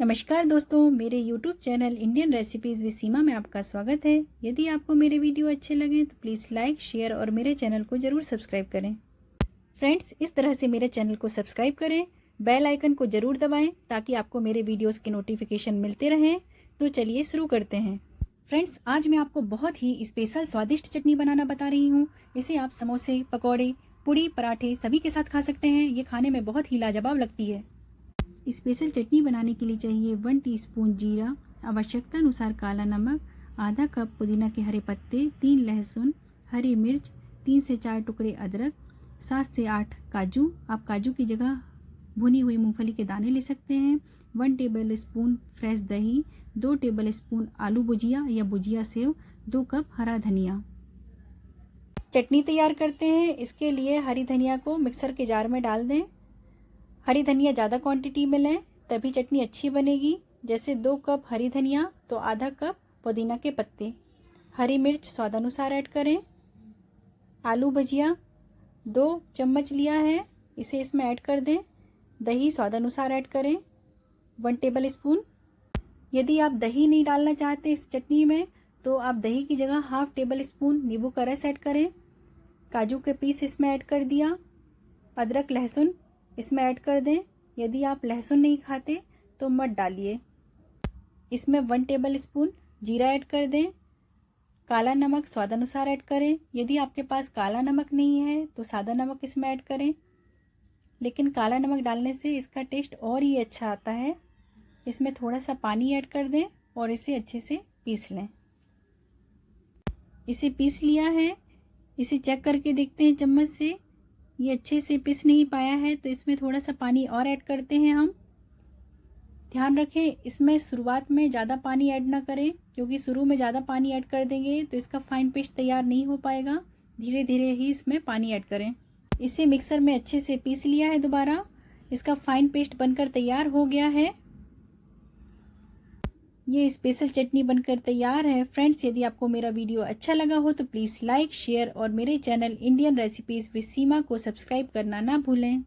नमस्कार दोस्तों, मेरे YouTube channel Indian recipes with Seema में आपका स्वागत है। यदि आपको मेरे वीडियो अच्छे लगे तो प्लीज़ लाइक शेयर और मेरे चैनल को ज़रूर सब्सक्राइब करें। फ्रेंड्स इस तरह से मेरे चैनल को सब्सक्राइब करें बेल आइकन को ज़रूर दबाएँ, ताकि आपको मेरे वीडियोज़ के नोटिफिकेशन मिलते रहें। तो चलिए शुरू करते हैं। फ्रेंड्स आज मैं आपको बहुत ही स्पेशल स्वादिष्ट चटनी बनाना बता रही हूँ। इसे आप समोसे, पकौड़े पूड़ी पराठे सभी के साथ खा सकते हैं। ये खाने में बहुत ही लाजवाब लगती है। स्पेशल चटनी बनाने के लिए चाहिए वन टीस्पून जीरा आवश्यकता अनुसार काला नमक, आधा कप पुदीना के हरे पत्ते, तीन लहसुन, हरी मिर्च, तीन से चार टुकड़े अदरक, सात से आठ काजू। आप काजू की जगह भुनी हुई मूंगफली के दाने ले सकते हैं। वन टेबल स्पून फ्रेश दही, दो टेबल स्पून आलू भुजिया या भुजिया सेव, दो कप हरा धनिया। चटनी तैयार करते हैं। इसके लिए हरी धनिया को मिक्सर के जार में डाल दें। हरी धनिया ज़्यादा क्वांटिटी में लें, तभी चटनी अच्छी बनेगी। जैसे दो कप हरी धनिया तो आधा कप पुदीना के पत्ते। हरी मिर्च स्वादानुसार ऐड करें। आलू भजिया, दो चम्मच लिया है, इसे इसमें ऐड कर दें। दही स्वादानुसार ऐड करें। One tablespoon. यदि आप दही नहीं डालना चाहते इस चटनी में तो आप दही की जगह हाफ़ टेबल स्पून नींबू का रस ऐड करें। काजू के पीस इसमें ऐड कर दिया। अदरक, लहसुन इसमें ऐड कर दें। यदि आप लहसुन नहीं खाते तो मत डालिए। इसमें वन टेबल स्पून जीरा ऐड कर दें। काला नमक स्वादानुसार ऐड करें। यदि आपके पास काला नमक नहीं है तो सादा नमक इसमें ऐड करें। लेकिन काला नमक डालने से इसका टेस्ट और ही अच्छा आता है। इसमें थोड़ा सा पानी ऐड कर दें और इसे अच्छे से पीस लें। इसे पीस लिया है। इसे चेक करके देखते हैं चम्मच से। ये अच्छे से पिस नहीं पाया है तो इसमें थोड़ा सा पानी और ऐड करते हैं हम। ध्यान रखें, इसमें शुरुआत में ज़्यादा पानी ऐड ना करें, क्योंकि शुरू में ज़्यादा पानी ऐड कर देंगे तो इसका फाइन पेस्ट तैयार नहीं हो पाएगा। धीरे धीरे ही इसमें पानी ऐड करें। इसे मिक्सर में अच्छे से पीस लिया है दोबारा। इसका फाइन पेस्ट बनकर तैयार हो गया है। ये स्पेशल चटनी बनकर तैयार है। फ्रेंड्स यदि आपको मेरा वीडियो अच्छा लगा हो तो प्लीज़ लाइक शेयर और मेरे channel Indian recipes with Seema को सब्सक्राइब करना ना भूलें।